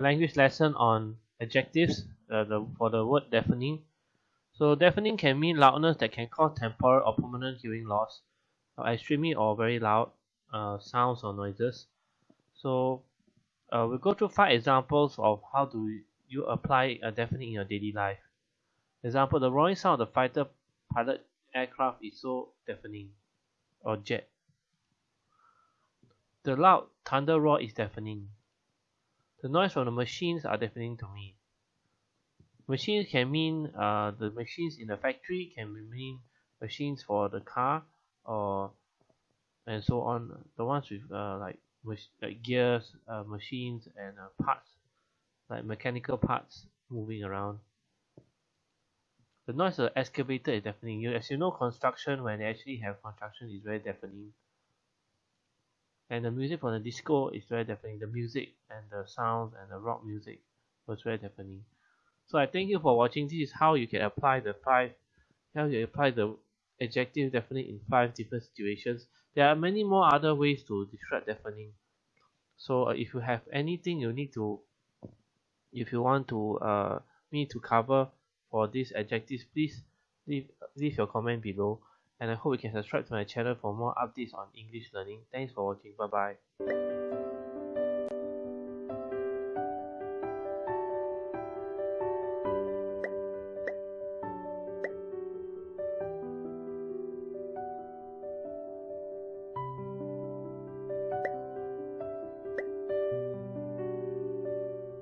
language lesson on adjectives uh, the, for the word deafening. So deafening can mean loudness that can cause temporal or permanent hearing loss, or extremely or very loud uh, sounds or noises. So uh, we'll go through five examples of how do you apply a deafening in your daily life. Example, the roaring sound of the fighter pilot aircraft is so deafening, or jet. The loud thunder roar is deafening. The noise from the machines are deafening to me. Machines can mean uh, the machines in the factory can mean machines for the car or and so on. The ones with uh, like like gears, uh, machines, and uh, parts like mechanical parts moving around. The noise of the excavator is deafening. You, as you know, construction when they actually have construction is very deafening. And the music for the disco is very deafening. The music and the sounds and the rock music was very deafening. So I thank you for watching. This is how you can apply the five, how you apply the adjective deafening in five different situations. There are many more other ways to describe deafening. So uh, if you have anything you need to, if you want to uh, me to cover for these adjectives, please leave, leave your comment below. And I hope you can subscribe to my channel for more updates on English learning. Thanks for watching. Bye bye.